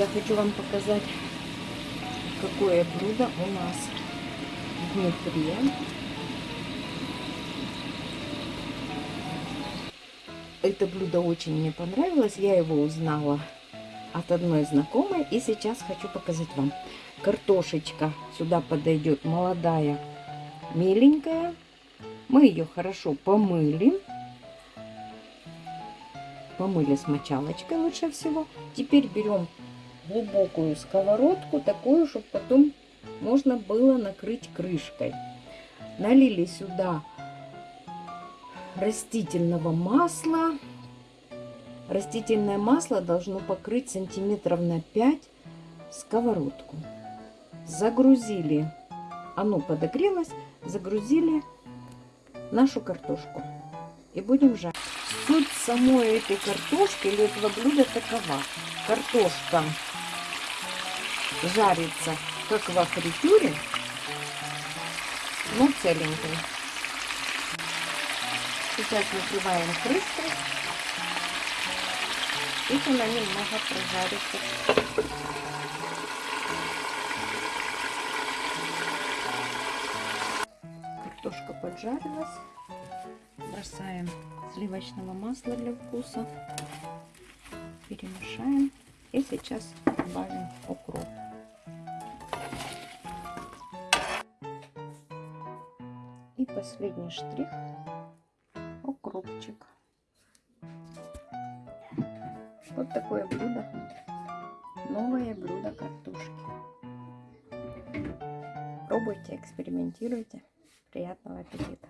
я хочу вам показать, какое блюдо у нас внутри. Это блюдо очень мне понравилось. Я его узнала от одной знакомой. И сейчас хочу показать вам. Картошечка сюда подойдет молодая, миленькая. Мы ее хорошо помыли. Помыли с мочалочкой лучше всего. Теперь берем глубокую сковородку, такую, чтобы потом можно было накрыть крышкой. Налили сюда растительного масла. Растительное масло должно покрыть сантиметров на 5 сковородку. Загрузили, оно подогрелось, загрузили нашу картошку. И будем жарить. Суть самой этой картошки или этого блюда такова. Картошка жарится как во фритюре, но целенькой. Сейчас накрываем крышкой. И она немного прожарится. Картошка поджарилась. Бросаем сливочного масла для вкуса. Перемешаем. И сейчас добавим укроп. И последний штрих укропчик. Вот такое блюдо. Новое блюдо картошки. Пробуйте, экспериментируйте. Приятного аппетита!